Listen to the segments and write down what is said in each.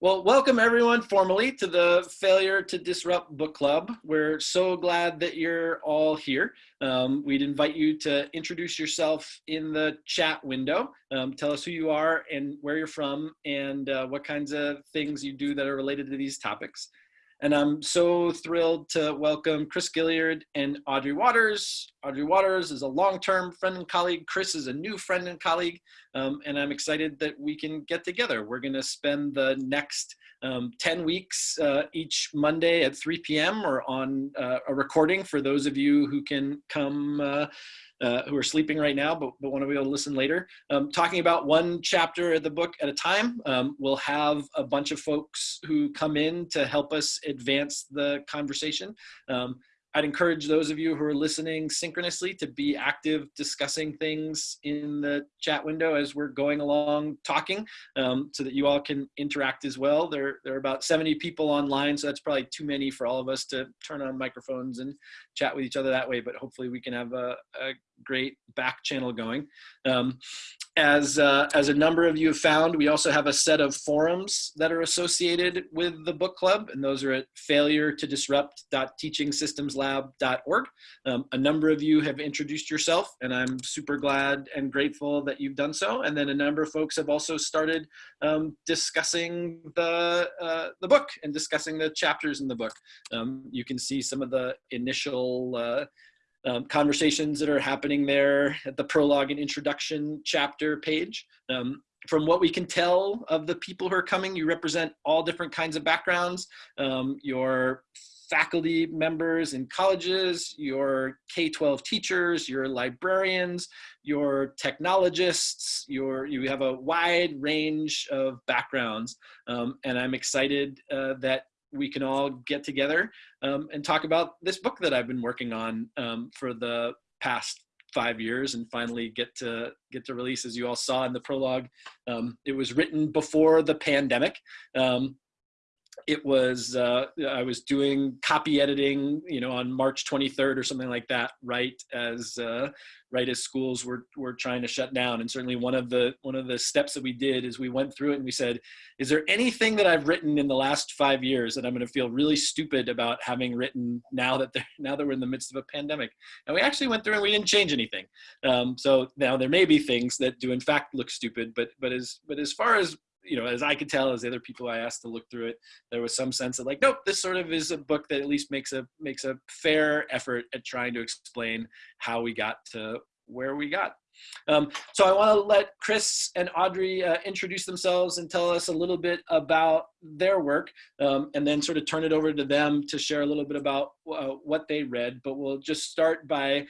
Well, welcome everyone formally to the Failure to Disrupt Book Club. We're so glad that you're all here. Um, we'd invite you to introduce yourself in the chat window. Um, tell us who you are and where you're from and uh, what kinds of things you do that are related to these topics. And I'm so thrilled to welcome Chris Gilliard and Audrey Watters. Audrey Watters is a long-term friend and colleague. Chris is a new friend and colleague. Um, and I'm excited that we can get together. We're gonna spend the next um, 10 weeks uh, each Monday at 3 p.m. or on uh, a recording for those of you who can come uh, uh, who are sleeping right now, but, but want to be able to listen later. Um, talking about one chapter of the book at a time. Um, we'll have a bunch of folks who come in to help us advance the conversation. Um, I'd encourage those of you who are listening synchronously to be active discussing things in the chat window as we're going along talking um, so that you all can interact as well. There, there are about 70 people online, so that's probably too many for all of us to turn on microphones and chat with each other that way, but hopefully we can have a, a great back channel going. Um, as, uh, as a number of you have found, we also have a set of forums that are associated with the book club, and those are at failure to disrupt.teachingsystemslab.org. Um, a number of you have introduced yourself, and I'm super glad and grateful that you've done so. And then a number of folks have also started um, discussing the, uh, the book and discussing the chapters in the book. Um, you can see some of the initial uh, um, conversations that are happening there at the prologue and introduction chapter page. Um, from what we can tell of the people who are coming, you represent all different kinds of backgrounds. Um, your faculty members in colleges, your K-12 teachers, your librarians, your technologists, your, you have a wide range of backgrounds. Um, and I'm excited uh, that we can all get together um, and talk about this book that I've been working on um, for the past five years and finally get to get to release as you all saw in the prologue. Um, it was written before the pandemic. Um, it was uh, I was doing copy editing, you know, on March 23rd or something like that, right as uh, right as schools were were trying to shut down. And certainly one of the one of the steps that we did is we went through it and we said, is there anything that I've written in the last five years that I'm going to feel really stupid about having written now that now that we're in the midst of a pandemic? And we actually went through and we didn't change anything. Um, so now there may be things that do in fact look stupid, but but as but as far as you know, as I could tell, as the other people I asked to look through it, there was some sense of like, nope, this sort of is a book that at least makes a makes a fair effort at trying to explain how we got to where we got. Um, so I want to let Chris and Audrey uh, introduce themselves and tell us a little bit about their work, um, and then sort of turn it over to them to share a little bit about uh, what they read. But we'll just start by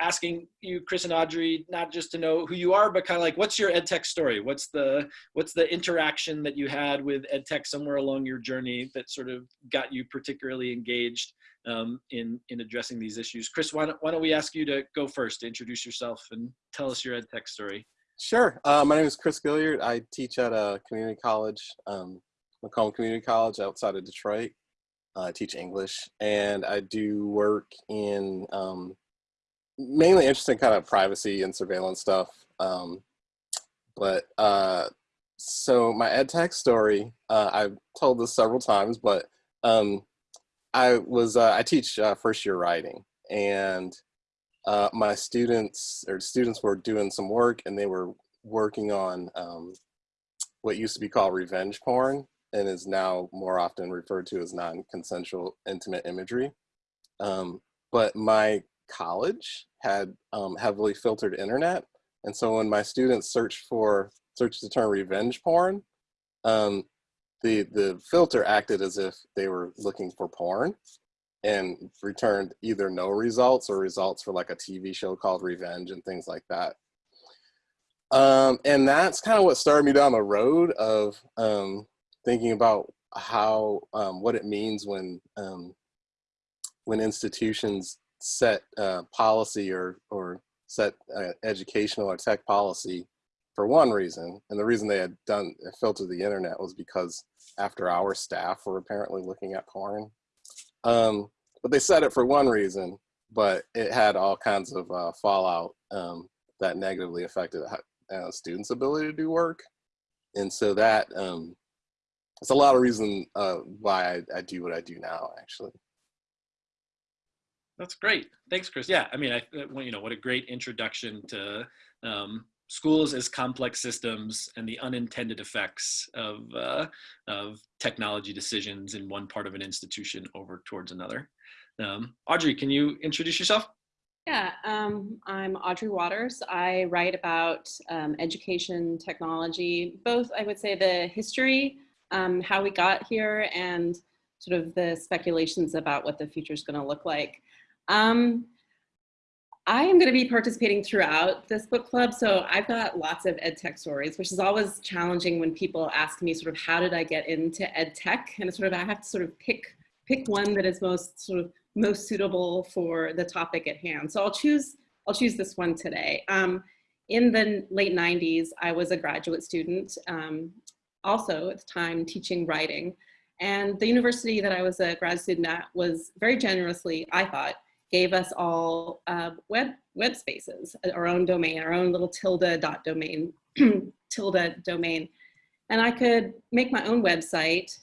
asking you, Chris and Audrey, not just to know who you are, but kind of like, what's your EdTech story? What's the what's the interaction that you had with EdTech somewhere along your journey that sort of got you particularly engaged um, in in addressing these issues? Chris, why don't, why don't we ask you to go first, to introduce yourself and tell us your EdTech story? Sure. Uh, my name is Chris Gilliard. I teach at a community college, um, Macomb Community College outside of Detroit. Uh, I teach English and I do work in um, mainly interested in kind of privacy and surveillance stuff. Um, but uh, so my ed tech story, uh, I've told this several times, but um, I was uh, I teach uh, first year writing, and uh, my students or students were doing some work, and they were working on um, what used to be called revenge porn, and is now more often referred to as non-consensual intimate imagery. Um, but my college had um, heavily filtered internet. And so when my students searched for, searched the term revenge porn, um, the, the filter acted as if they were looking for porn and returned either no results or results for like a TV show called Revenge and things like that. Um, and that's kind of what started me down the road of um, thinking about how, um, what it means when, um, when institutions set uh, policy or, or set uh, educational or tech policy for one reason. And the reason they had done filtered the internet was because after our staff were apparently looking at porn. Um, but they said it for one reason, but it had all kinds of uh, fallout um, that negatively affected uh, students' ability to do work. And so that um, it's a lot of reason uh, why I, I do what I do now, actually. That's great. Thanks, Chris. Yeah, I mean, I, you know, what a great introduction to um, schools as complex systems and the unintended effects of, uh, of technology decisions in one part of an institution over towards another. Um, Audrey, can you introduce yourself? Yeah, um, I'm Audrey Watters. I write about um, education technology, both I would say the history, um, how we got here, and sort of the speculations about what the future is going to look like. Um, I am going to be participating throughout this book club, so I've got lots of ed tech stories, which is always challenging when people ask me sort of how did I get into ed tech, and sort of I have to sort of pick pick one that is most sort of most suitable for the topic at hand. So I'll choose I'll choose this one today. Um, in the late 90s, I was a graduate student, um, also at the time teaching writing, and the university that I was a grad student at was very generously, I thought, gave us all uh, web, web spaces, our own domain, our own little tilde dot domain, tilde domain. And I could make my own website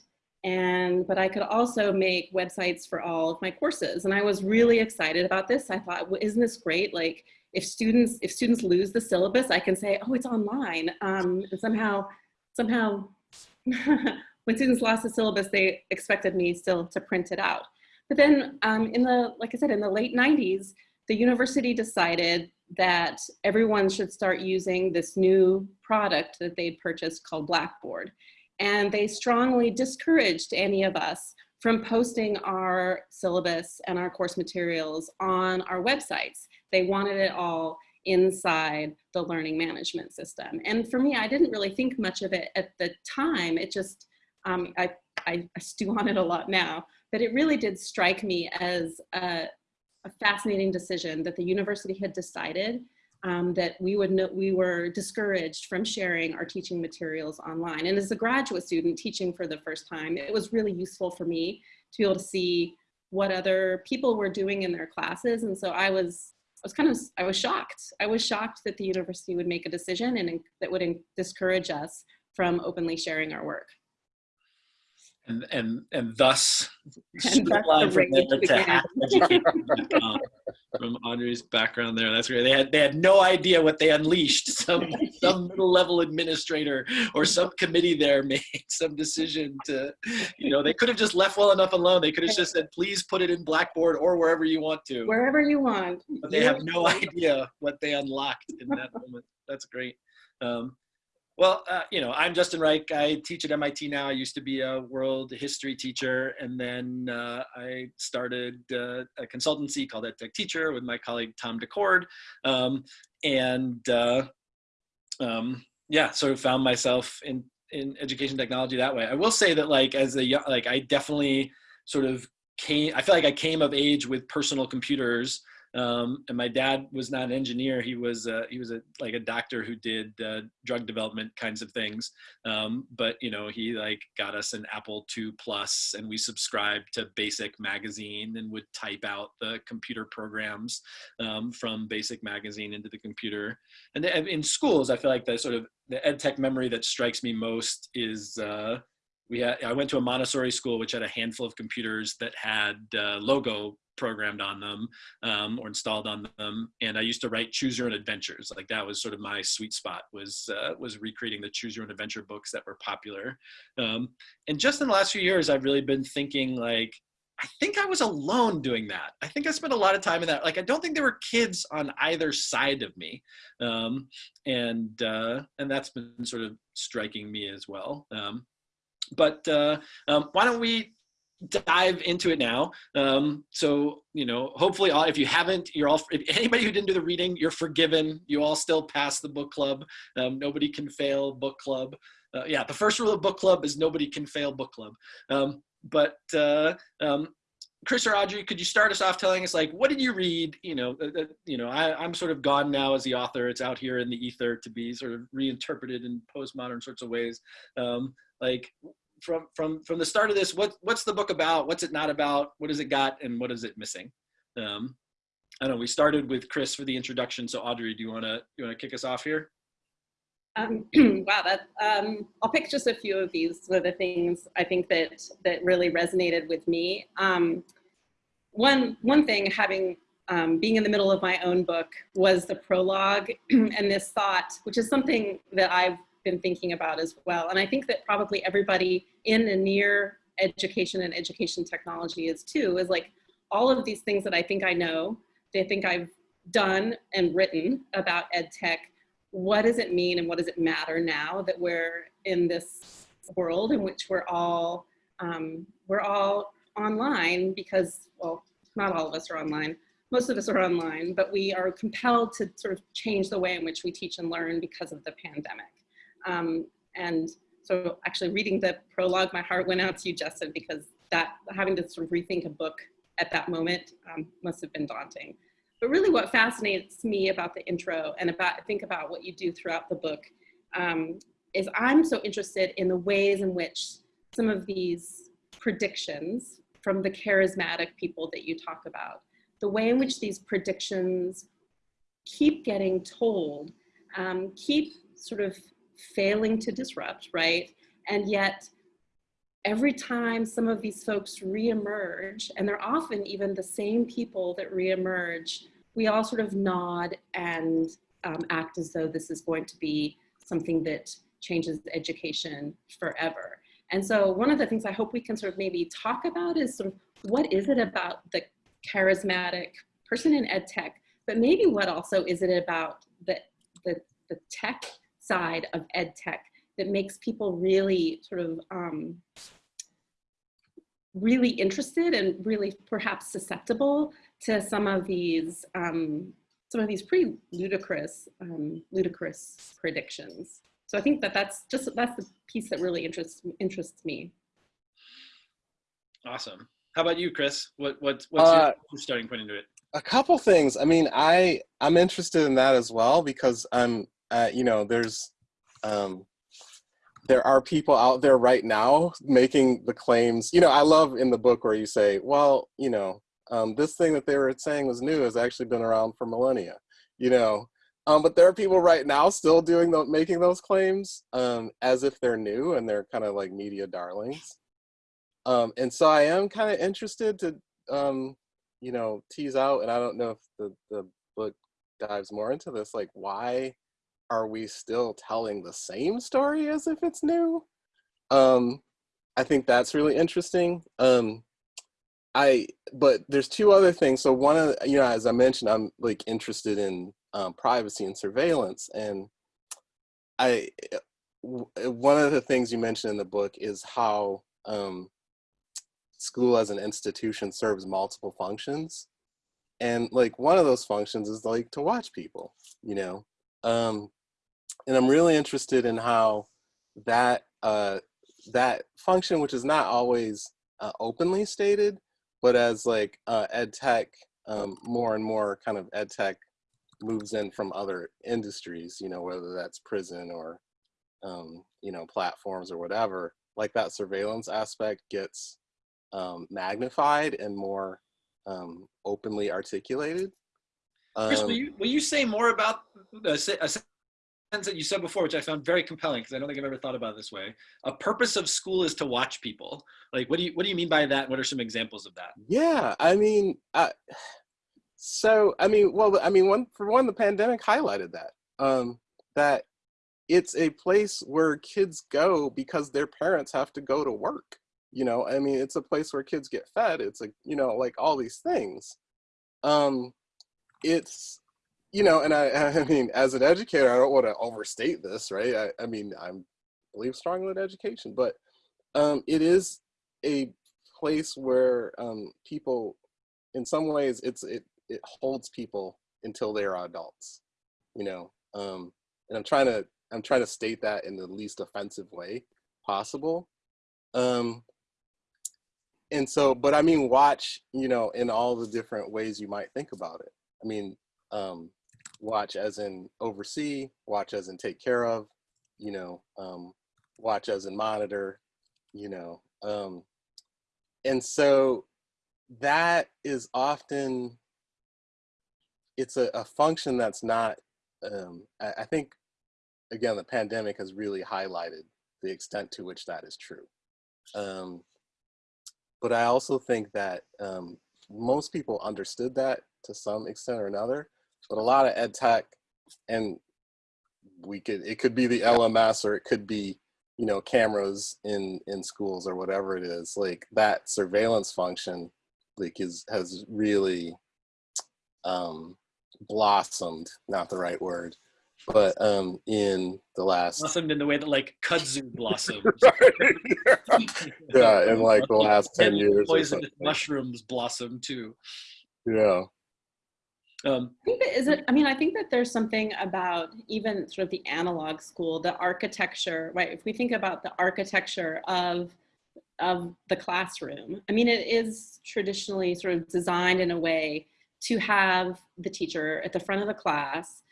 and, but I could also make websites for all of my courses. And I was really excited about this. I thought, well, isn't this great? Like if students, if students lose the syllabus, I can say, oh, it's online. Um, and somehow, somehow, when students lost the syllabus, they expected me still to print it out. But then um, in the, like I said, in the late 90s, the university decided that everyone should start using this new product that they'd purchased called Blackboard. And they strongly discouraged any of us from posting our syllabus and our course materials on our websites. They wanted it all inside the learning management system. And for me, I didn't really think much of it at the time. It just, um, I, I, I stew on it a lot now but it really did strike me as a, a fascinating decision that the university had decided um, that we would we were discouraged from sharing our teaching materials online. And as a graduate student teaching for the first time, it was really useful for me to be able to see what other people were doing in their classes. And so I was, I was kind of, I was shocked. I was shocked that the university would make a decision and that would discourage us from openly sharing our work and and and thus and line from there to from Audrey's background there. That's great. They had they had no idea what they unleashed. Some some middle level administrator or some committee there made some decision to, you know, they could have just left well enough alone. They could have just said, please put it in Blackboard or wherever you want to. Wherever you want. But they have no idea what they unlocked in that moment. That's great. Um, well, uh, you know, I'm Justin Reich. I teach at MIT now. I used to be a world history teacher, and then uh, I started uh, a consultancy called EdTech Teacher with my colleague Tom Daccord. Um, and uh, um, yeah, sort of found myself in, in education technology that way. I will say that like as a young, like I definitely sort of came, I feel like I came of age with personal computers um, and my dad was not an engineer. He was uh, he was a like a doctor who did uh, drug development kinds of things. Um, but you know, he like got us an Apple II Plus, and we subscribed to Basic Magazine and would type out the computer programs um, from Basic Magazine into the computer. And in schools, I feel like the sort of the ed tech memory that strikes me most is. Uh, we had, I went to a Montessori school which had a handful of computers that had uh, logo programmed on them um, or installed on them. And I used to write choose your own adventures. Like that was sort of my sweet spot was, uh, was recreating the choose your own adventure books that were popular. Um, and just in the last few years, I've really been thinking like, I think I was alone doing that. I think I spent a lot of time in that. Like, I don't think there were kids on either side of me. Um, and, uh, and that's been sort of striking me as well. Um, but uh, um, why don't we dive into it now. Um, so, you know, hopefully all, if you haven't, you're all, if anybody who didn't do the reading, you're forgiven. You all still pass the book club. Um, nobody can fail book club. Uh, yeah, the first rule of book club is nobody can fail book club. Um, but uh, um, Chris or Audrey, could you start us off telling us like, what did you read? You know, uh, uh you know, I, am sort of gone now as the author. It's out here in the ether to be sort of reinterpreted in postmodern sorts of ways. Um, like, from from from the start of this what what's the book about what's it not about what has it got and what is it missing um i don't know we started with chris for the introduction so audrey do you want to you want to kick us off here Um, wow, that um, I'll pick just a few of these. So the things I think that that really resonated with me. Um, one one thing, having um, being in the middle of my own book, was the prologue and this thought, which is something that I've been thinking about as well. And I think that probably everybody in and near education and education technology is too. Is like all of these things that I think I know, they think I've done and written about ed tech what does it mean and what does it matter now that we're in this world in which we're all um, we're all online because well not all of us are online. Most of us are online but we are compelled to sort of change the way in which we teach and learn because of the pandemic. Um, and so actually reading the prologue my heart went out to you justin because that having to sort of rethink a book at that moment um, must have been daunting but really what fascinates me about the intro and about think about what you do throughout the book um, is I'm so interested in the ways in which some of these predictions from the charismatic people that you talk about, the way in which these predictions keep getting told, um, keep sort of failing to disrupt, right? And yet every time some of these folks reemerge, and they're often even the same people that reemerge, we all sort of nod and um, act as though this is going to be something that changes education forever. And so one of the things I hope we can sort of maybe talk about is sort of what is it about the charismatic person in ed tech, but maybe what also is it about the, the, the tech side of ed tech that makes people really sort of um, really interested and really perhaps susceptible to some of these um, some of these pretty ludicrous um, ludicrous predictions. So I think that that's just that's the piece that really interests interests me. Awesome. How about you, Chris? What what what's uh, your starting point into it? A couple things. I mean, I I'm interested in that as well because I'm uh, you know there's um, there are people out there right now making the claims. You know, I love in the book where you say, well, you know, um, this thing that they were saying was new has actually been around for millennia. You know, um, but there are people right now still doing the, making those claims um, as if they're new and they're kind of like media darlings. Um, and so I am kind of interested to, um, you know, tease out, and I don't know if the, the book dives more into this, like why are we still telling the same story as if it's new? Um, I think that's really interesting. Um, I, but there's two other things. So one of, you know, as I mentioned, I'm like interested in um, privacy and surveillance. And I, one of the things you mentioned in the book is how um, school as an institution serves multiple functions. And like one of those functions is like to watch people, you know? Um, and I'm really interested in how that uh, that function, which is not always uh, openly stated, but as like uh, ed tech, um, more and more kind of ed tech moves in from other industries, you know, whether that's prison or um, you know platforms or whatever, like that surveillance aspect gets um, magnified and more um, openly articulated. Chris, will Um, you, will you say more about a, se- a sentence that you said before, which I found very compelling because I don't think I've ever thought about it this way. A purpose of school is to watch people. Like, what do you what do you mean by that? What are some examples of that? Yeah, I mean, so I mean, well, I mean, one for one, the pandemic highlighted that um, that it's a place where kids go because their parents have to go to work. You know, I mean, it's a place where kids get fed. It's a you know, like all these things. Um, it's you know, and I, I mean, as an educator, I don't want to overstate this, right? I, I mean, I believe strongly in education, but um, it is a place where um, people, in some ways, it's it it holds people until they are adults, you know. Um, and I'm trying to I'm trying to state that in the least offensive way possible. Um, and so, but I mean, watch, you know, in all the different ways you might think about it. I mean, um, watch as in oversee, watch as in take care of, you know, um, watch as in monitor, you know. Um, and so that is often, it's a, a function that's not, um, I, I think again, the pandemic has really highlighted the extent to which that is true. Um, but I also think that um, most people understood that to some extent or another, but a lot of ed tech and we could, it could be the LMS or it could be, you know, cameras in, in schools or whatever it is, like that surveillance function, like is, has really um, blossomed, not the right word, but um, in the last Blossomed in the way that like kudzu blossoms. yeah, in like the last 10 years. Poisonous mushrooms blossom too. Yeah. I Um, think that is it. I mean, I think that there's something about even sort of the analog school, the architecture, right? If we think about the architecture of of the classroom, I mean, it is traditionally sort of designed in a way to have the teacher at the front of the class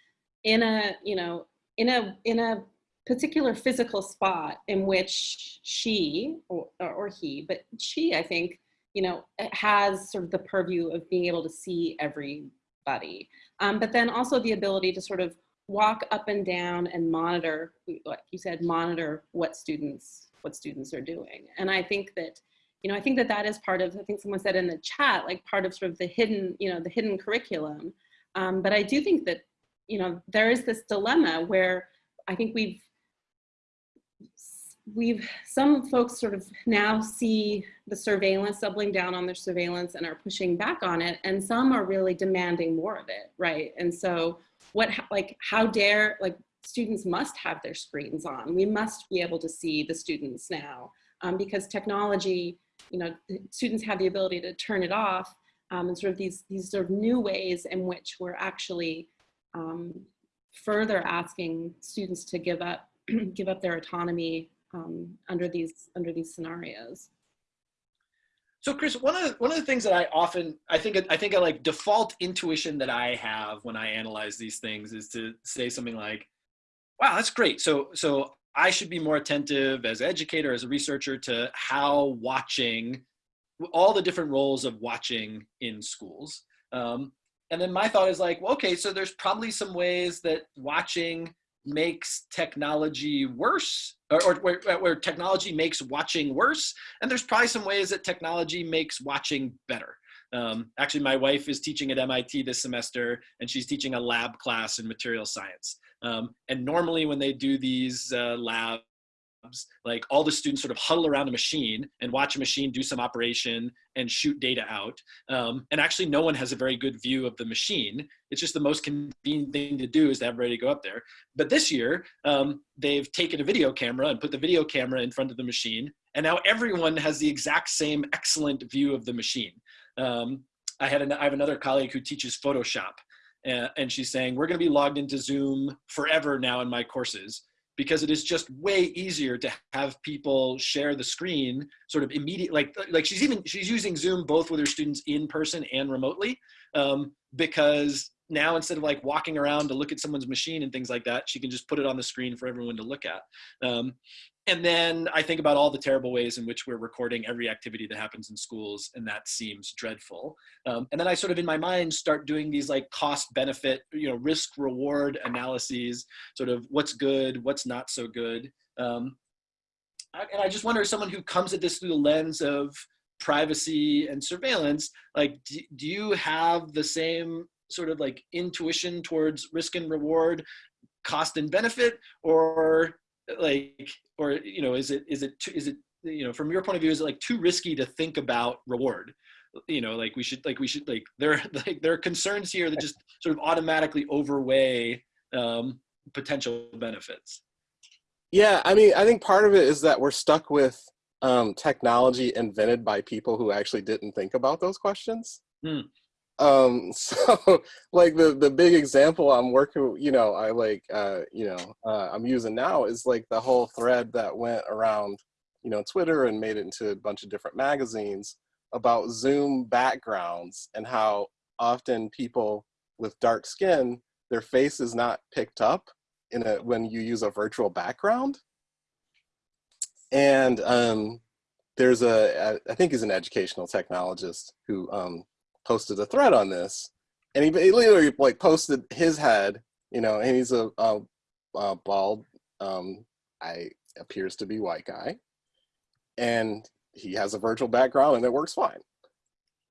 in a, you know, in a in a particular physical spot in which she or, or he, but she, I think, you know, has sort of the purview of being able to see every buddy. Um, but then also the ability to sort of walk up and down and monitor, like you said, monitor what students, what students are doing. And I think that, you know, I think that that is part of, I think someone said in the chat, like part of sort of the hidden, you know, the hidden curriculum. Um, but I do think that, you know, there is this dilemma where I think we've, we've some folks sort of now see the surveillance doubling down on their surveillance and are pushing back on it and some are really demanding more of it right? And so what like how dare like students must have their screens on. We must be able to see the students now um, because technology you know students have the ability to turn it off um, and sort of these these sort of new ways in which we're actually um, further asking students to give up give up their autonomy um, under these under these scenarios. So Chris, one of the, one of the things that I often I think I think a like default intuition that I have when I analyze these things is to say something like, "Wow, that's great." So so I should be more attentive as an educator, as a researcher, to how watching all the different roles of watching in schools. Um, and then my thought is like, well, okay, so there's probably some ways that watching makes technology worse or, or where, where, technology makes watching worse and there's probably some ways that technology makes watching better. Um, actually my wife is teaching at mit this semester and she's teaching a lab class in material science. Um, and normally when they do these uh, labs like all the students sort of huddle around a machine and watch a machine do some operation and shoot data out. Um, and actually no one has a very good view of the machine. It's just the most convenient thing to do is to have everybody go up there. But this year, um, they've taken a video camera and put the video camera in front of the machine. And now everyone has the exact same excellent view of the machine. Um, I, had an, I have another colleague who teaches Photoshop. Uh, and she's saying, we're gonna be logged into Zoom forever now in my courses because it is just way easier to have people share the screen sort of immediate like like she's even she's using zoom both with her students in person and remotely um, because now instead of like walking around to look at someone's machine and things like that she can just put it on the screen for everyone to look at. Um, and then I think about all the terrible ways in which we're recording every activity that happens in schools, and that seems dreadful. Um, and then I sort of in my mind start doing these like cost benefit, you know, risk reward analyses, sort of what's good, what's not so good. Um, and I just wonder, someone who comes at this through the lens of privacy and surveillance, like, do, do you have the same sort of like intuition towards risk and reward, cost and benefit, or like or you know is it is it too, is it you know from your point of view is it like too risky to think about reward? You know like we should like we should like there like there are concerns here that just sort of automatically overweigh um, potential benefits. Yeah i mean i think part of it is that we're stuck with um, technology invented by people who actually didn't think about those questions. Hmm. Um so like the the big example i'm working you know i like uh you know uh, i'm using now is like the whole thread that went around you know twitter and made it into a bunch of different magazines about zoom backgrounds and how often people with dark skin their face is not picked up in a when you use a virtual background. And um there's a i think he's an educational technologist who um posted a thread on this, and he, literally like posted his head, you know, and he's a, a, uh, bald, um, I appears to be white guy, and he has a virtual background and it works fine.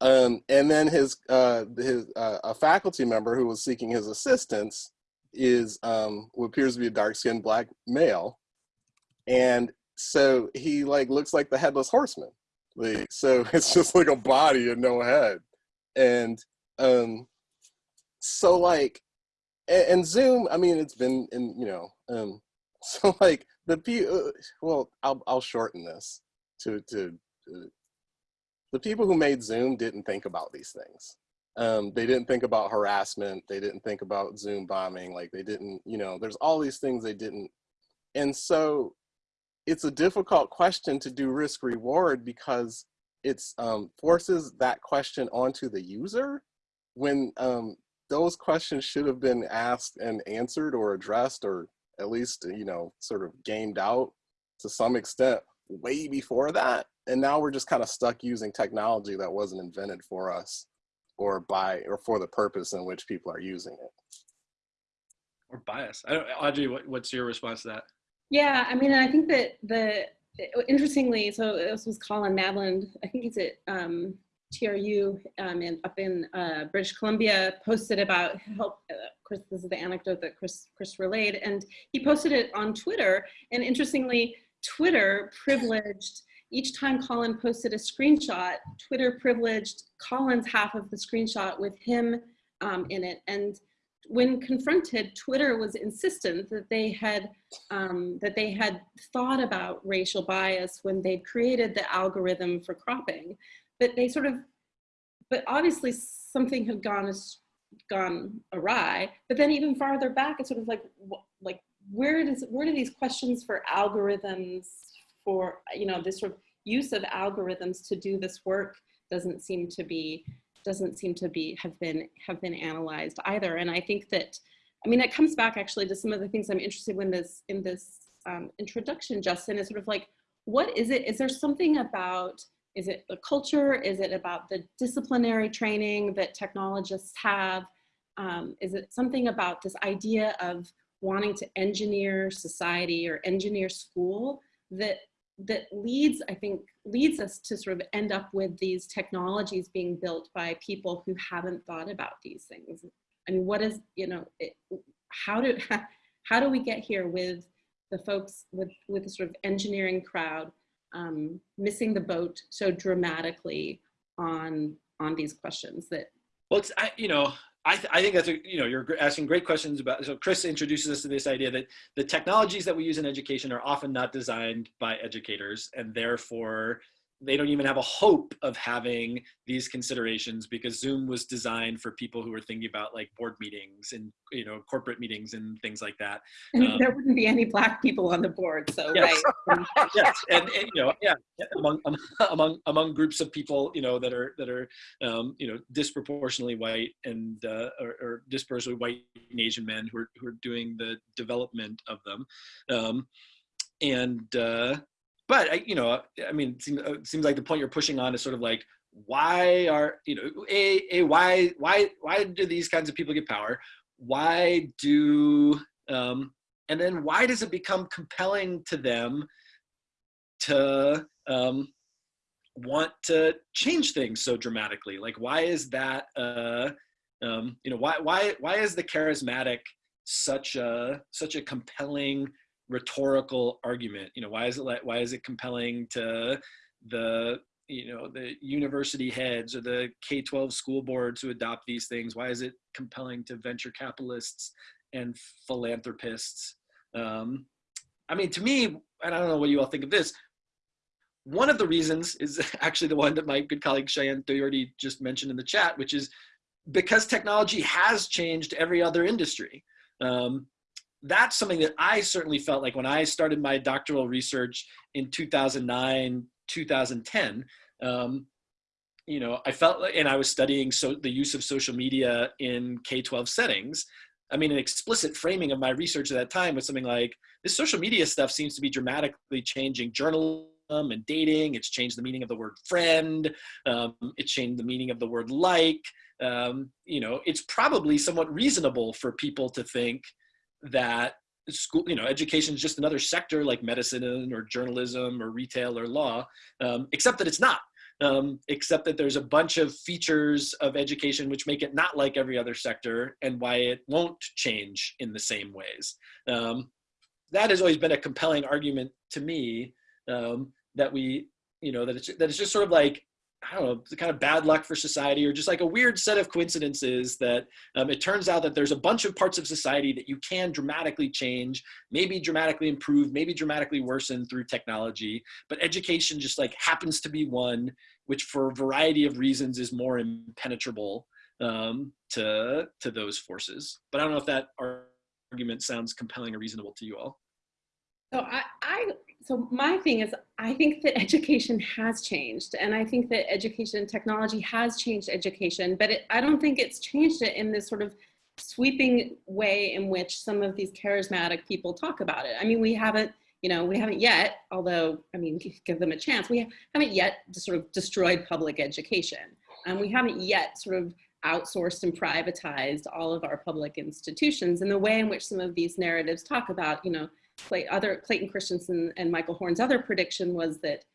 Um, and then his uh, his uh, a faculty member who was seeking his assistance is um, who appears to be a dark skinned black male, and so he like looks like the headless horseman. So, it's just like a body and no head, and um, so like, and, and Zoom. I mean, it's been in you know, um, so like the p. Uh, well, I'll I'll shorten this to to. to the people who made Zoom didn't think about these things. Um, they didn't think about harassment. They didn't think about Zoom bombing. Like they didn't, you know, there's all these things they didn't. And so it's a difficult question to do risk reward because it's um, forces that question onto the user when um, those questions should have been asked and answered or addressed or at least, you know, sort of gamed out to some extent way before that and now we're just kind of stuck using technology that wasn't invented for us or by or for the purpose in which people are using it. Or bias. I don't audrey what, what's your response to that? Yeah i mean i think that the interestingly so this was colin madland i think he's at um, tru um, in, up in uh, british columbia posted about help uh, this is the anecdote that chris chris relayed and he posted it on twitter and interestingly twitter privileged each time Colin posted a screenshot, Twitter privileged Colin's half of the screenshot with him um, in it. And when confronted, Twitter was insistent that they had um, that they had thought about racial bias when they'd created the algorithm for cropping, but they sort of, but obviously something had gone gone awry. But then even farther back, it's sort of like like where does where do these questions for algorithms for, you know, this sort of use of algorithms to do this work doesn't seem to be, doesn't seem to be, have been, have been analyzed either. And I think that, I mean, it comes back actually to some of the things I'm interested in this, in this um, introduction, Justin, is sort of like, what is it? Is there something about, is it the culture? Is it about the disciplinary training that technologists have? Um, is it something about this idea of wanting to engineer society or engineer school that that leads, I think, leads us to sort of end up with these technologies being built by people who haven't thought about these things. I mean, what is, you know, it, how do, how do we get here with the folks, with, with the sort of engineering crowd um, missing the boat so dramatically on, on these questions that well, it's, I, you know, I, th I, think that's a, you know, you're asking great questions about, so Chris introduces us to this idea that the technologies that we use in education are often not designed by educators and therefore they don't even have a hope of having these considerations because Zoom was designed for people who are thinking about like board meetings and you know corporate meetings and things like that. And um, there wouldn't be any black people on the board, so yes. right. yes, and, and, you know, yeah, among among among groups of people, you know, that are that are um, you know disproportionately white and uh, or, or, disproportionately white and Asian men who are who are doing the development of them, um, and. Uh, but I, you know, I mean, it seems, it seems like the point you're pushing on is sort of like, why are you know, a a why why why do these kinds of people get power? Why do um, and then why does it become compelling to them to um, want to change things so dramatically? Like, why is that? Uh, um, you know, why why why is the charismatic such a such a compelling rhetorical argument you know why is it like why is it compelling to the you know the university heads or the k-12 school boards who adopt these things why is it compelling to venture capitalists and philanthropists um, i mean to me and i don't know what you all think of this one of the reasons is actually the one that my good colleague Cheyenne Doherty just mentioned in the chat, which is because technology has changed every other industry. Um, that's something that I certainly felt like when I started my doctoral research in 2009, 2010. Um, you know, I felt like, and I was studying so the use of social media in K-12 settings. I mean, an explicit framing of my research at that time was something like this social media stuff seems to be dramatically changing journalism and dating. It's changed the meaning of the word friend. Um, it's changed the meaning of the word like. Um, you know, it's probably somewhat reasonable for people to think that school, you know, education is just another sector like medicine or journalism or retail or law, um, except that it's not. Um, except that there's a bunch of features of education which make it not like every other sector and why it won't change in the same ways. Um, that has always been a compelling argument to me um, that we, you know, that it's, that it's just sort of like I don't know, the kind of bad luck for society or just like a weird set of coincidences that um, it turns out that there's a bunch of parts of society that you can dramatically change, maybe dramatically improve, maybe dramatically worsen through technology. But education just like happens to be one which for a variety of reasons is more impenetrable um, to, to those forces. But I don't know if that argument sounds compelling or reasonable to you all. So I, I so my thing is, I think that education has changed, and I think that education and technology has changed education, but it, I don't think it's changed it in this sort of sweeping way in which some of these charismatic people talk about it. I mean, we haven't, you know, we haven't yet, although, I mean, give them a chance, we haven't yet sort of destroyed public education. And we haven't yet sort of outsourced and privatized all of our public institutions and the way in which some of these narratives talk about, you know, Clay, other Clayton Christensen and Michael Horn's other prediction was that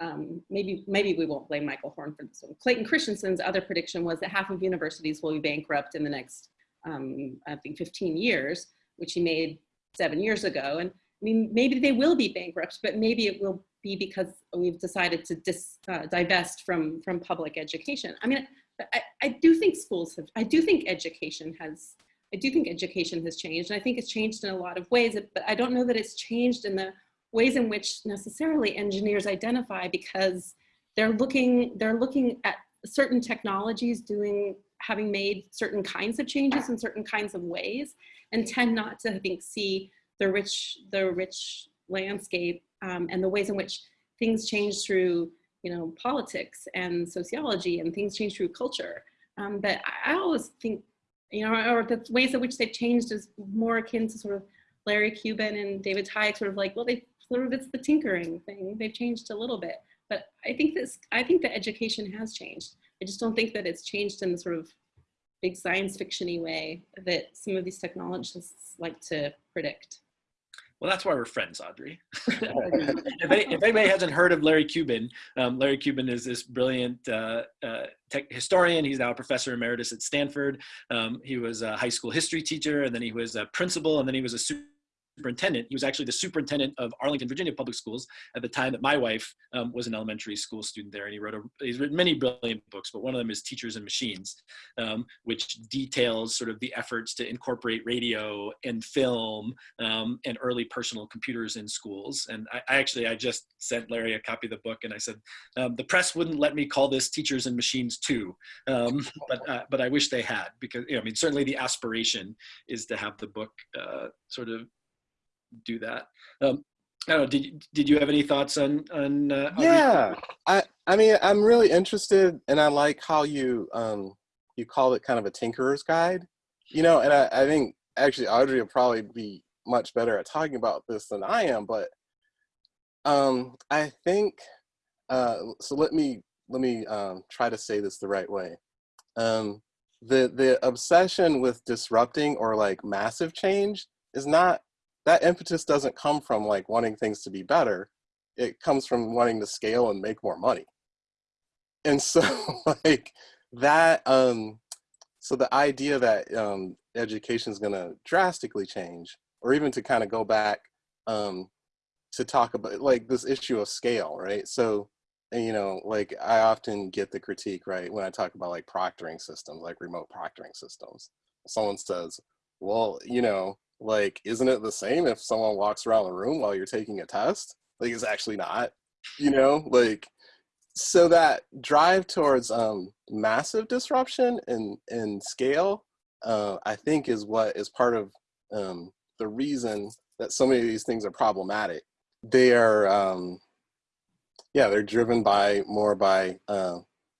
um, maybe maybe we won't blame Michael Horn for this one. Clayton Christensen's other prediction was that half of universities will be bankrupt in the next, um, I think, 15 years, which he made seven years ago. And I mean, maybe they will be bankrupt, but maybe it will be because we've decided to dis, uh, divest from from public education. I mean, I, I do think schools have, I do think education has I do think education has changed, and I think it's changed in a lot of ways, but I don't know that it's changed in the ways in which necessarily engineers identify because they're looking, they're looking at certain technologies doing, having made certain kinds of changes in certain kinds of ways and tend not to, I think, see the rich, the rich landscape um, and the ways in which things change through, you know, politics and sociology and things change through culture. Um, but I always think you know, or the ways in which they've changed is more akin to sort of Larry Cuban and David Tyack sort of like, well, they sort of, it's the tinkering thing. They've changed a little bit, but I think this, I think that education has changed. I just don't think that it's changed in the sort of big science fictiony way that some of these technologists like to predict. Well, that's why we're friends, Audrey. if, any, if, anybody hasn't heard of Larry Cuban, um, Larry Cuban is this brilliant uh, uh, historian. He's now a professor emeritus at Stanford. Um, he was a high school history teacher, and then he was a principal, and then he was a superintendent. He was actually the superintendent of Arlington, Virginia public schools at the time that my wife um, was an elementary school student there. And he wrote a, he's written many brilliant books, but one of them is Teachers and Machines, um, which details sort of the efforts to incorporate radio and film um, and early personal computers in schools. And I, I, actually, I just sent Larry a copy of the book and I said, um, the press wouldn't let me call this Teachers and Machines 2, um, but, uh, but I wish they had because, you know, I mean, certainly the aspiration is to have the book uh, sort of do that. Um, I don't know. Did did you have any thoughts on on? Uh, yeah, I I mean I'm really interested, and I like how you um you call it kind of a tinkerer's guide, you know. And I I think actually Audrey will probably be much better at talking about this than I am, but um I think uh so let me let me um try to say this the right way. Um the the obsession with disrupting or like massive change is not that impetus doesn't come from like wanting things to be better. It comes from wanting to scale and make more money. And so like that, um, so the idea that um, education is going to drastically change, or even to kind of go back um, to talk about like this issue of scale, right? So, and, you know, like I often get the critique, right, when I talk about like proctoring systems, like remote proctoring systems. Someone says, well, you know, like isn't it the same if someone walks around the room while you're taking a test? Like it's actually not you know? Like so that drive towards um, massive disruption and and scale uh, i think is what is part of um, the reason that so many of these things are problematic. They are um, yeah they're driven by more by uh,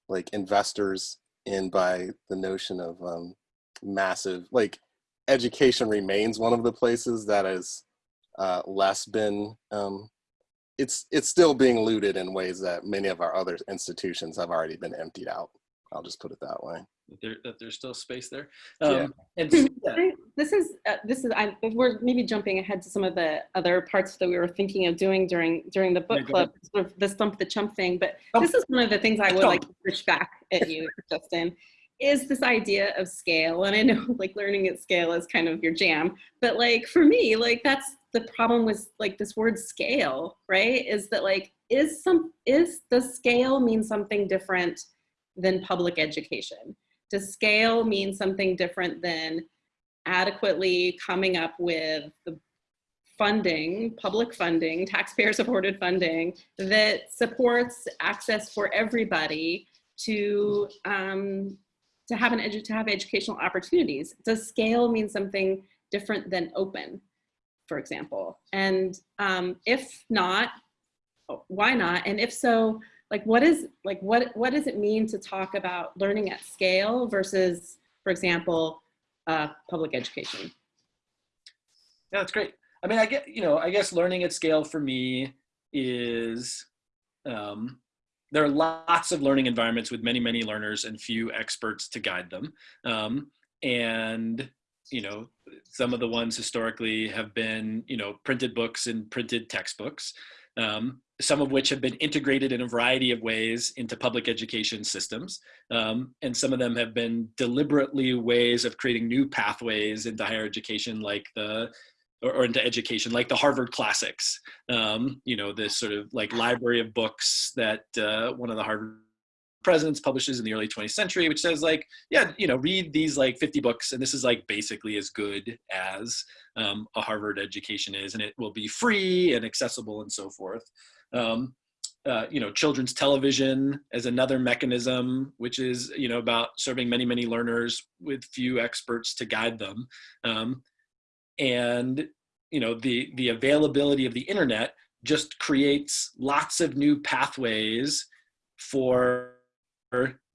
like investors and by the notion of um, massive like education remains one of the places that has uh, less been um, it's it's still being looted in ways that many of our other institutions have already been emptied out. I'll just put it that way. that, there, that there's still space there. Yeah. Um, and so- yeah, This is, uh, this is, I, we're maybe jumping ahead to some of the other parts that we were thinking of doing during, during the book go club, sort of the stump the chump thing, but Stump- this is one of the things I would like to push back at you, Justin, is this idea of scale. And I know like learning at scale is kind of your jam, but like for me, like that's the problem with like this word scale, right? Is that like, is some, is, does scale mean something different than public education? Does scale mean something different than adequately coming up with the funding, public funding, taxpayer supported funding that supports access for everybody to um, to have an edu- to have educational opportunities. Does scale mean something different than open, for example? And um, if not, why not? And if so, like what is like what what does it mean to talk about learning at scale versus, for example, uh, public education? Yeah, that's great. I mean, I get, you know, I guess learning at scale for me is um, there are lots of learning environments with many, many learners and few experts to guide them. Um, and, you know, some of the ones historically have been, you know, printed books and printed textbooks, um, some of which have been integrated in a variety of ways into public education systems. Um, and some of them have been deliberately ways of creating new pathways into higher education, like the or, or into education, like the Harvard Classics. Um, you know, this sort of like library of books that uh, one of the Harvard presidents publishes in the early 20th century, which says like, yeah, you know, read these like 50 books, and this is like basically as good as um, a Harvard education is, and it will be free and accessible and so forth. Um, uh, you know, children's television as another mechanism, which is, you know, about serving many, many learners with few experts to guide them. Um, and, you know, the, the availability of the internet just creates lots of new pathways for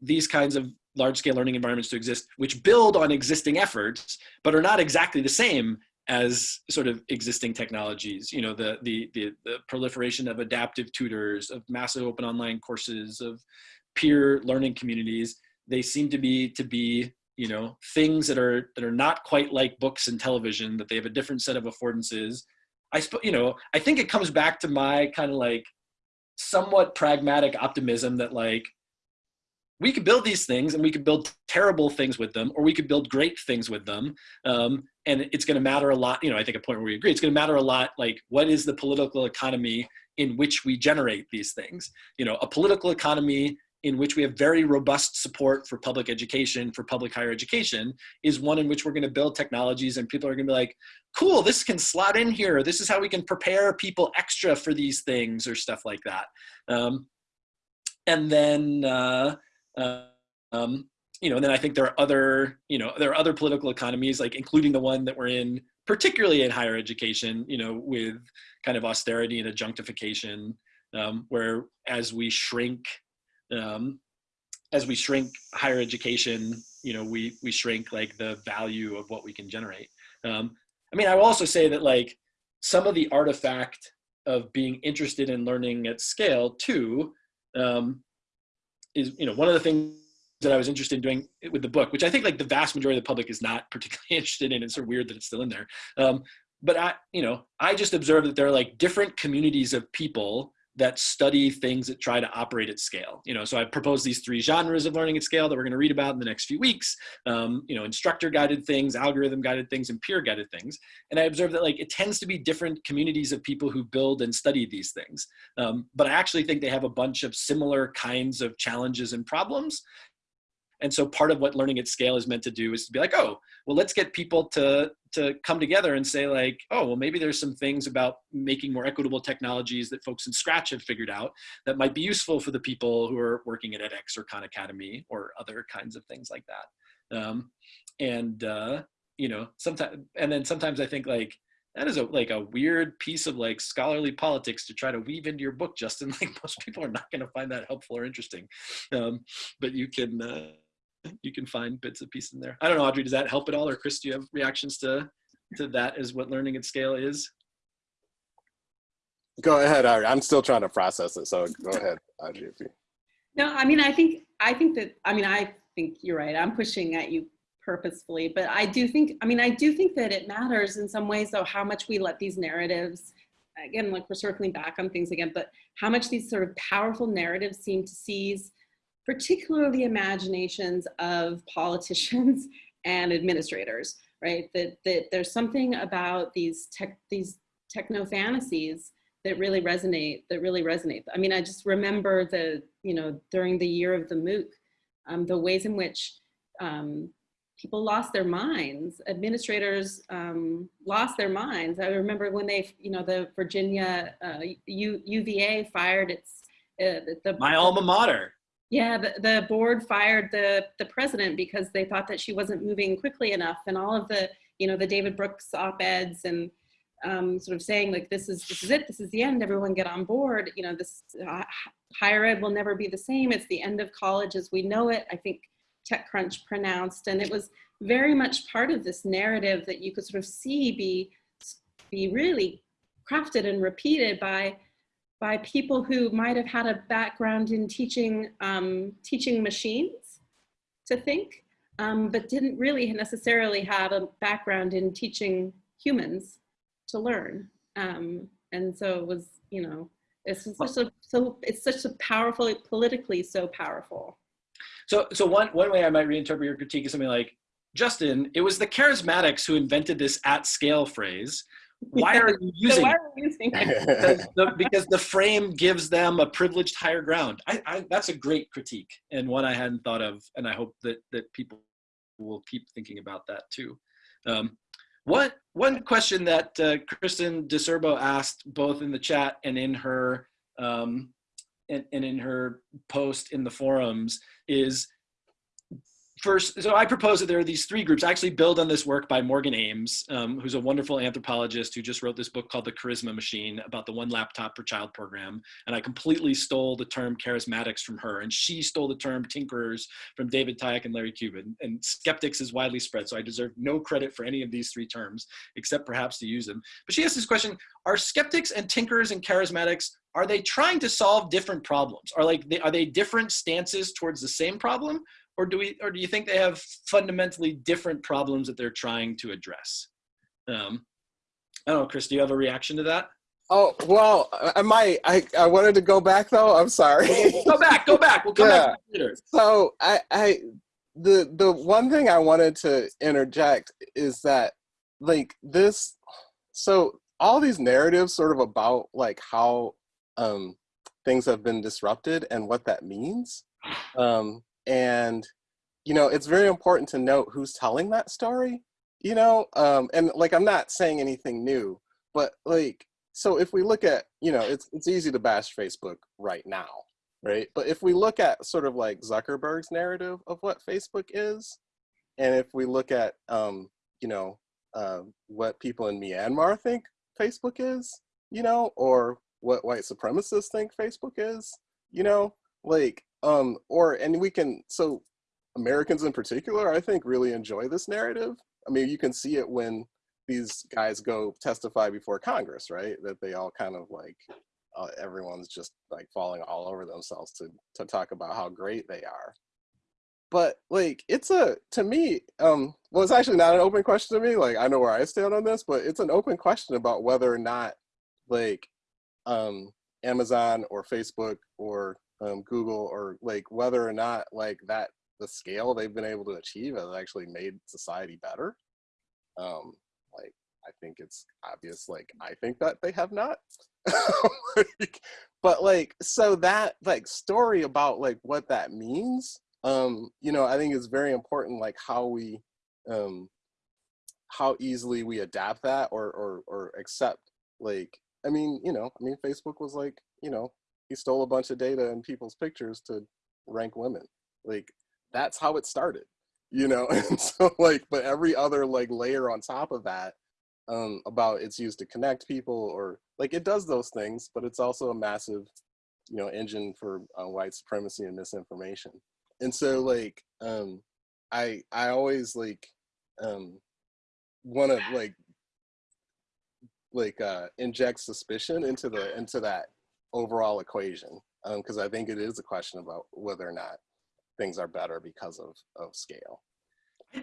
these kinds of large scale learning environments to exist, which build on existing efforts, but are not exactly the same as sort of existing technologies, you know, the, the, the, the, proliferation of adaptive tutors, of massive open online courses, of peer learning communities, they seem to be, to be, you know, things that are, that are not quite like books and television, that they have a different set of affordances. I you know, I think it comes back to my kind of like somewhat pragmatic optimism that like, we could build these things and we could build terrible things with them or we could build great things with them um, and it's going to matter a lot you know i think a point where we agree it's going to matter a lot like what is the political economy in which we generate these things you know a political economy in which we have very robust support for public education for public higher education is one in which we're going to build technologies and people are going to be like cool this can slot in here. This is how we can prepare people extra for these things or stuff like that. Um, and then uh, uh, um, you know, and then I think there are other, you know, there are other political economies, like including the one that we're in, particularly in higher education, you know, with kind of austerity and adjunctification, um, where as we shrink, um, as we shrink higher education, you know, we we shrink like the value of what we can generate. Um, I mean, I will also say that like some of the artifact of being interested in learning at scale too um, is you know one of the things that I was interested in doing with the book, which I think like the vast majority of the public is not particularly interested in. It's sort of weird that it's still in there. Um, but I, you know, I just observed that there are like different communities of people that study things that try to operate at scale. You know, so I proposed these three genres of learning at scale that we're going to read about in the next few weeks. Um, you know, instructor guided things, algorithm guided things, and peer guided things. And I observed that like it tends to be different communities of people who build and study these things. Um, but I actually think they have a bunch of similar kinds of challenges and problems. And so part of what learning at scale is meant to do is to be like, oh, well, let's get people to, to come together and say like, oh, well, maybe there's some things about making more equitable technologies that folks in Scratch have figured out that might be useful for the people who are working at edX or Khan Academy or other kinds of things like that. Um, and, uh, you know, sometimes, and then sometimes I think like, that is a like a weird piece of like scholarly politics to try to weave into your book, Justin. Like most people are not going to find that helpful or interesting, um, but you can uh, you can find bits and pieces in there. I don't know, Audrey, does that help at all? Or Chris, do you have reactions to, to that as what learning at scale is? Go ahead, Ari. I'm still trying to process it, so go ahead, Audrey. If you... No, I mean, I think, I think that, I mean, I think you're right. I'm pushing at you purposefully, but I do think, I mean, I do think that it matters in some ways though, how much we let these narratives, again, like we're circling back on things again, but how much these sort of powerful narratives seem to seize particularly imaginations of politicians and administrators, right? That, that there's something about these tech, these techno fantasies that really resonate, that really resonate. I mean, I just remember the, you know, during the year of the MOOC, um, the ways in which um, people lost their minds, administrators um, lost their minds. I remember when they, you know, the Virginia uh, U, UVA fired its, uh, the- My alma mater. Yeah, the, the board fired the, the president because they thought that she wasn't moving quickly enough and all of the, you know, the David Brooks op-eds and um, sort of saying like, this is, this is it, this is the end, everyone get on board. You know, this uh, higher ed will never be the same. It's the end of college as we know it. I think TechCrunch pronounced, and it was very much part of this narrative that you could sort of see be, be really crafted and repeated by by people who might have had a background in teaching, um, teaching machines to think, um, but didn't really necessarily have a background in teaching humans to learn. Um, and so it was, you know, it's such a, so it's such a powerful, politically so powerful. So, so one, one way I might reinterpret your critique is something like, Justin, it was the charismatics who invented this at scale phrase why are you using, so why are using it? because, the, because the frame gives them a privileged higher ground. I, I, that's a great critique and one I hadn't thought of, and I hope that that people will keep thinking about that too. Um, what one question that uh, Kristen DiCerbo asked both in the chat and in her um, and, and in her post in the forums is first, so I propose that there are these three groups. I actually build on this work by Morgan Ames, um, who's a wonderful anthropologist who just wrote this book called The Charisma Machine about the one laptop per child program. And I completely stole the term charismatics from her. And she stole the term tinkerers from David Tyack and Larry Cuban. And skeptics is widely spread. So I deserve no credit for any of these three terms, except perhaps to use them. But she asked this question, are skeptics and tinkerers and charismatics are they trying to solve different problems? Are like they, are they different stances towards the same problem, or do we or do you think they have fundamentally different problems that they're trying to address? Um i don't know chris do you have a reaction to that? Oh well i might i i wanted to go back though? I'm sorry. Go back go back. We'll come yeah. back later. So i i the the one thing i wanted to interject is that like this so all these narratives sort of about like how um things have been disrupted and what that means um and you know it's very important to note who's telling that story you know? Um and like i'm not saying anything new but like so if we look at you know it's it's easy to bash facebook right now right? But if we look at sort of like zuckerberg's narrative of what facebook is and if we look at um you know uh, what people in myanmar think facebook is you know or what white supremacists think facebook is you know? Like um or and we can so americans in particular i think really enjoy this narrative. I mean you can see it when these guys go testify before congress right? That they all kind of like uh, everyone's just like falling all over themselves to to talk about how great they are. But like it's a to me um well it's actually not an open question to me like i know where i stand on this but it's an open question about whether or not like um amazon or facebook or um, Google or like whether or not like that the scale they've been able to achieve has actually made society better. Um, like I think it's obvious. Like I think that they have not. like, but like so that like story about like what that means. Um, you know, I think it's very important. Like how we, um, how easily we adapt that or or or accept. Like I mean, you know, I mean, Facebook was like you know he stole a bunch of data and people's pictures to rank women. Like that's how it started, you know? And so like, but every other like layer on top of that um, about it's used to connect people or like it does those things, but it's also a massive, you know, engine for uh, white supremacy and misinformation. And so like, um, I, I always like, um, want to like, like uh, inject suspicion into the into that overall equation. Um, because I think it is a question about whether or not things are better because of, of scale.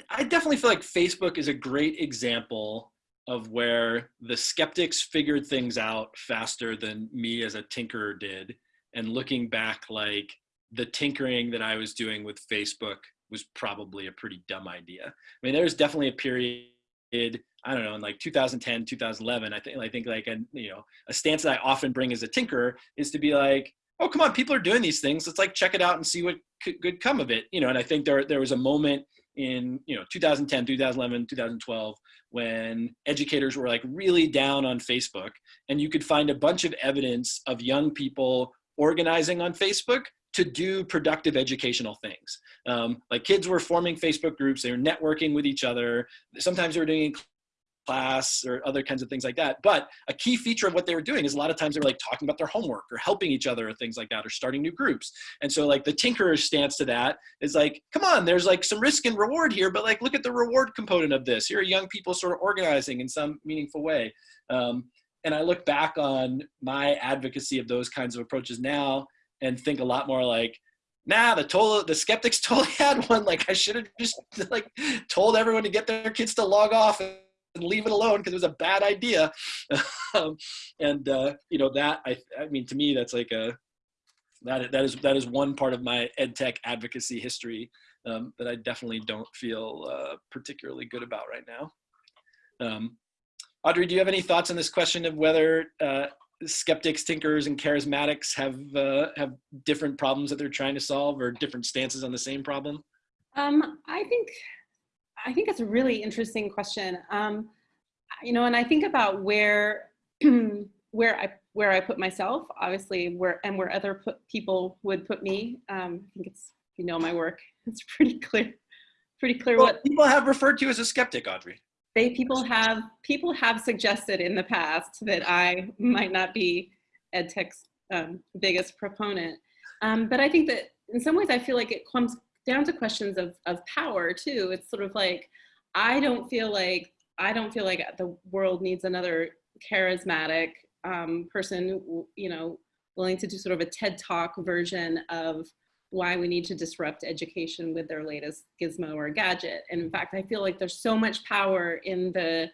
I definitely feel like Facebook is a great example of where the skeptics figured things out faster than me as a tinkerer did. And looking back, like the tinkering that I was doing with Facebook was probably a pretty dumb idea. I mean, there was definitely a period, I don't know, in like 2010, 2011. I think, I think like a you know a stance that I often bring as a tinkerer is to be like, oh come on, people are doing these things. Let's like check it out and see what could come of it. You know, and I think there there was a moment in you know 2010 2011 2012 when educators were like really down on facebook and you could find a bunch of evidence of young people organizing on facebook to do productive educational things um, like kids were forming facebook groups they were networking with each other sometimes they were doing class or other kinds of things like that. But a key feature of what they were doing is a lot of times they were like talking about their homework or helping each other or things like that or starting new groups. And so like the tinkerer's stance to that is like, come on, there's like some risk and reward here, but like look at the reward component of this. Here are young people sort of organizing in some meaningful way. Um, and I look back on my advocacy of those kinds of approaches now and think a lot more like, nah, the total, the skeptics totally had won. Like I should have just like told everyone to get their kids to log off and leave it alone because it was a bad idea. um, and uh, you know that I, I mean to me that's like a that that is that is one part of my ed tech advocacy history um, that I definitely don't feel uh, particularly good about right now. Um, Audrey, do you have any thoughts on this question of whether uh, skeptics, tinkers, and charismatics have uh, have different problems that they're trying to solve or different stances on the same problem? Um, I think I think that's a really interesting question. Um, you know, and I think about where where I where I put myself, obviously, where and where other put, people would put me. Um, I think it's if you know my work, it's pretty clear, pretty clear well, what people have referred to as a skeptic, Audrey. They people have people have suggested in the past that I might not be EdTech's um, biggest proponent, um, but I think that in some ways I feel like it comes down to questions of, of power too. It's sort of like, I don't feel like, I don't feel like the world needs another charismatic um, person, you know, willing to do sort of a TED talk version of why we need to disrupt education with their latest gizmo or gadget. And in fact, I feel like there's so much power in the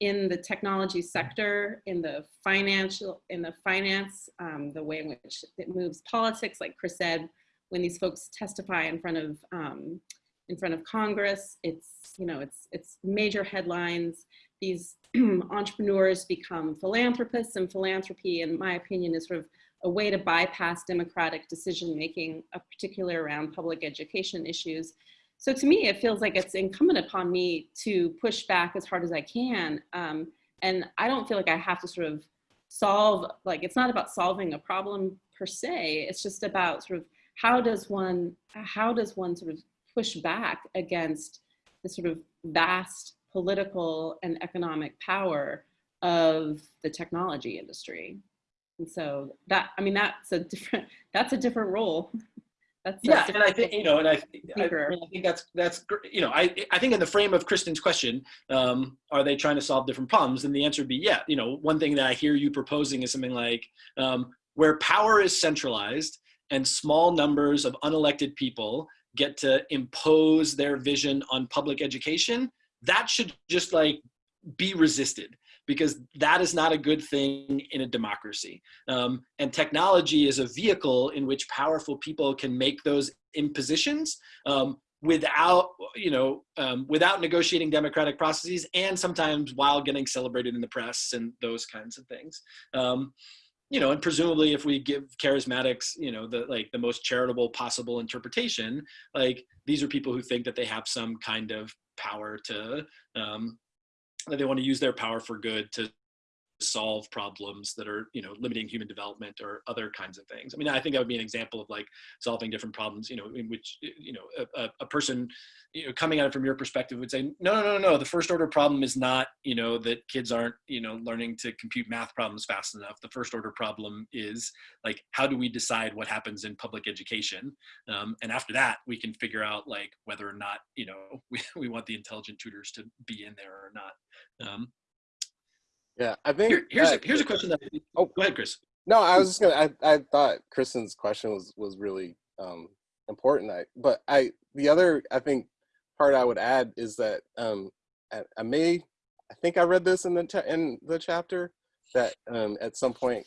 in the technology sector, in the financial, in the finance, um, the way in which it moves politics, like Chris said, when these folks testify in front of um, in front of Congress. It's you know it's it's major headlines. These entrepreneurs become philanthropists, and philanthropy, in my opinion, is sort of a way to bypass democratic decision making, uh, particularly around public education issues. So to me, it feels like it's incumbent upon me to push back as hard as I can. Um, and I don't feel like I have to sort of solve, like it's not about solving a problem per se, it's just about sort of how does one how does one sort of push back against the sort of vast political and economic power of the technology industry and so that i mean that's a different that's a different role. That's yeah and i think you know and I, I, I, think that's that's you know i i think in the frame of kristen's question um, are they trying to solve different problems? And the answer would be yeah you know one thing that i hear you proposing is something like um, where power is centralized and small numbers of unelected people get to impose their vision on public education, that should just like be resisted because that is not a good thing in a democracy. Um, and technology is a vehicle in which powerful people can make those impositions um, without, you know, um, without negotiating democratic processes and sometimes while getting celebrated in the press and those kinds of things. Um, you know, and presumably if we give charismatics, you know, the like the most charitable possible interpretation, like these are people who think that they have some kind of power to, um, they want to use their power for good to solve problems that are you know limiting human development or other kinds of things. I mean i think that would be an example of like solving different problems you know in which you know a, a person you know coming at it from your perspective would say no no no no the first order problem is not you know that kids aren't you know learning to compute math problems fast enough. The first order problem is like how do we decide what happens in public education? Um, and after that we can figure out like whether or not you know we, we want the intelligent tutors to be in there or not. Um, yeah, I think Here, here's a, here's a question that. Oh, go ahead, Chris. No, I was just gonna. I, I thought Kristen's question was was really um, important. I, but I the other I think part I would add is that um, I, I may I think I read this in the in the chapter that um, at some point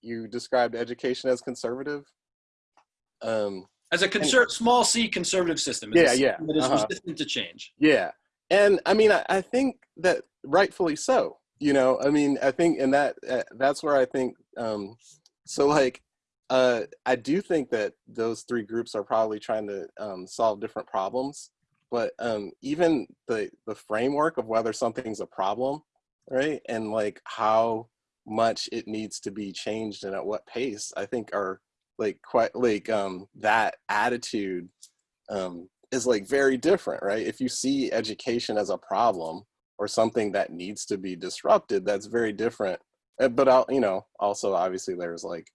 you described education as conservative. Um, As a conser- small c conservative system. Yeah, yeah, That is uh-huh. resistant to change. Yeah. And I mean, I, I think that rightfully so, you know, I mean, I think, and that, uh, that's where I think, um, so like, uh, I do think that those three groups are probably trying to um, solve different problems, but um, even the, the framework of whether something's a problem, right? And like how much it needs to be changed and at what pace, I think are like quite like um, that attitude um, is like very different, right? If you see education as a problem or something that needs to be disrupted, that's very different. Uh, But I'll, you know, also obviously there's like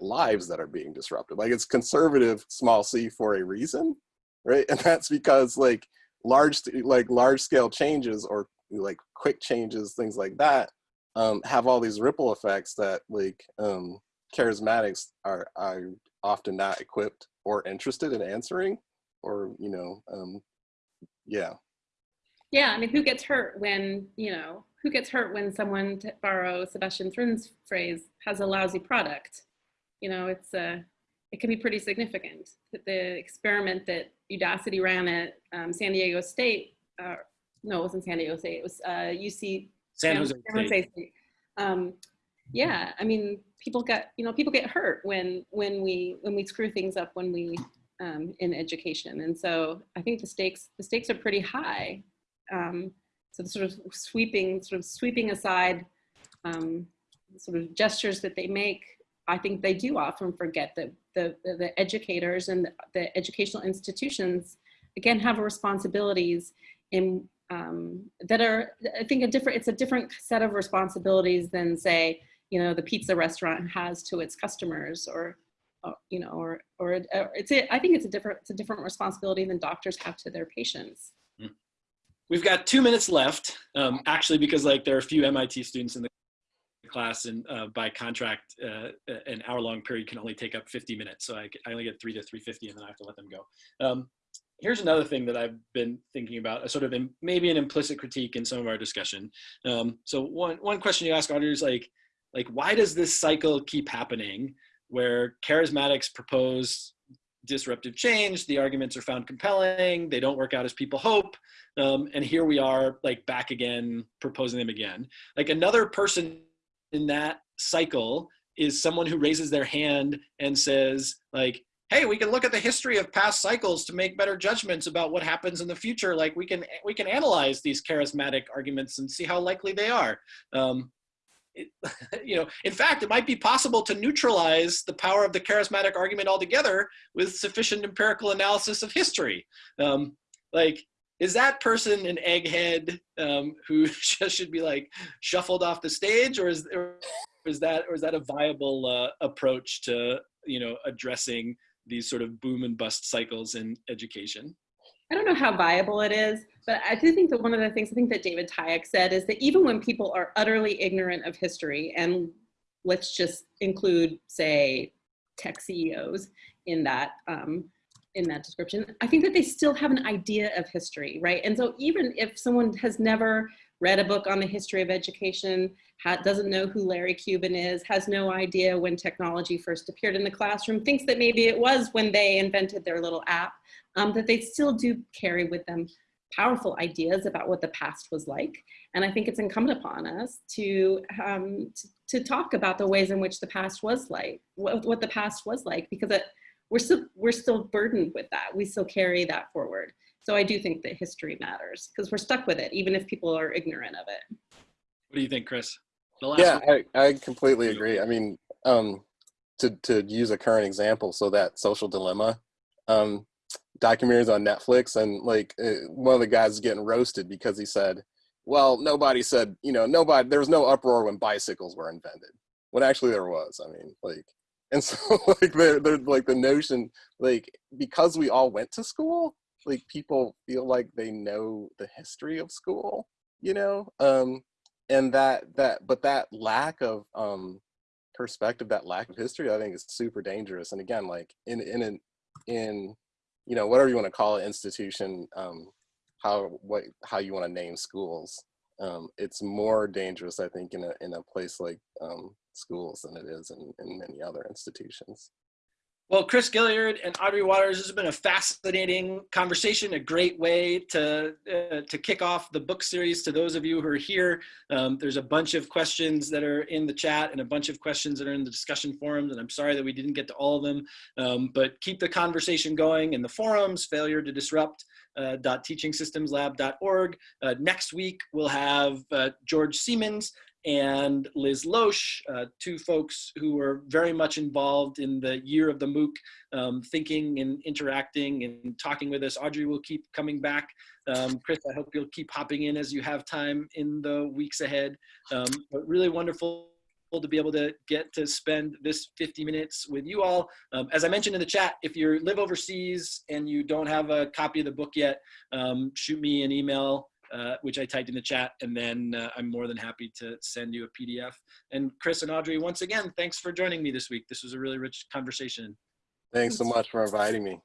lives that are being disrupted. Like it's conservative, small c for a reason, right? And that's because like large, like large scale changes or like quick changes, things like that, um, have all these ripple effects that like um, charismatics are are often not equipped or interested in answering or you know um yeah Yeah, I mean, who gets hurt when, you know, who gets hurt when someone, to borrow Sebastian Thrun's phrase, has a lousy product? You know, it's uh, it can be pretty significant. The- experiment that Udacity ran at um, San Diego State, uh, no, it wasn't San Diego State, it was uh, UC San Jose State. State. Um, yeah, I mean, people get, you know, people get hurt when when we when we screw things up when we um, in education, and so I think the stakes the stakes are pretty high. Um, so the sort of sweeping sort of sweeping aside um, sort of gestures that they make, I think they do often forget that the the, the educators and the, the educational institutions again have responsibilities in um, that are I think a different it's a different set of responsibilities than say you know the pizza restaurant has to its customers or uh, you know or or or it's a, I think it's a different it's a different responsibility than doctors have to their patients. We've got two minutes left, um, actually, because like there are a few MIT students in the class, and uh, by contract, uh, an hour-long period can only take up 50 minutes. So I, I only get three to 350, and then I have to let them go. Um, here's another thing that I've been thinking about, a sort of im- maybe an implicit critique in some of our discussion. Um, so one one question you ask auditors like, like why does this cycle keep happening, where charismatics propose disruptive change, the arguments are found compelling, they don't work out as people hope, um, and here we are like back again proposing them again. Like another person in that cycle is someone who raises their hand and says like hey we can look at the history of past cycles to make better judgments about what happens in the future. Like we can we can analyze these charismatic arguments and see how likely they are. Um, it, you know in fact it might be possible to neutralize the power of the charismatic argument altogether with sufficient empirical analysis of history um, like is that person an egghead um, who just should be like shuffled off the stage, or is or is that or is that a viable uh, approach to you know addressing these sort of boom and bust cycles in education? I don't know how viable it is, but I do think that one of the things I think that David Tyack said is that even when people are utterly ignorant of history, and let's just include, say, tech CEOs in that um, in that description, I think that they still have an idea of history, right? And so even if someone has never read a book on the history of education, doesn't know who Larry Cuban is, has no idea when technology first appeared in the classroom, thinks that maybe it was when they invented their little app, um, that they still do carry with them powerful ideas about what the past was like. And I think it's incumbent upon us to, um, to, to talk about the ways in which the past was like, what, what the past was like, because it, we're still we're still burdened with that. We still carry that forward. So I do think that history matters because we're stuck with it, even if people are ignorant of it. What do you think, Chris? The last yeah. I, I completely agree i mean um to to use a current example so that social dilemma um documentaries on netflix and like uh, one of the guys is getting roasted because he said well nobody said you know nobody there was no uproar when bicycles were invented when actually there was i mean like and so like they're, they're like the notion like because we all went to school like people feel like they know the history of school you know um and that that but that lack of um perspective, that lack of history, I think is super dangerous. And again, like in in in you know whatever you want to call it, institution, um, how what how you want to name schools, um, it's more dangerous, I think, in a in a place like um, schools than it is in, in many other institutions. Well, Chris Gilliard and Audrey Watters, this has been a fascinating conversation, a great way to uh, to kick off the book series. To those of you who are here, um, there's a bunch of questions that are in the chat and a bunch of questions that are in the discussion forums, and I'm sorry that we didn't get to all of them, um, but keep the conversation going in the forums, failure to disrupt. Uh, .teachingsystemslab.org. Uh, next week, we'll have uh, George Siemens and Liz Losh, uh, two folks who are very much involved in the year of the MOOC, um, thinking and interacting and talking with us. Audrey will keep coming back. Um, Chris, I hope you'll keep hopping in as you have time in the weeks ahead. Um, but really wonderful to be able to get to spend this 50 minutes with you all. Um, as I mentioned in the chat, if you live overseas and you don't have a copy of the book yet, um, shoot me an email uh, which I typed in the chat, and then uh, I'm more than happy to send you a PDF. And Chris and Audrey, once again, thanks for joining me this week. This was a really rich conversation. Thanks so much for inviting me.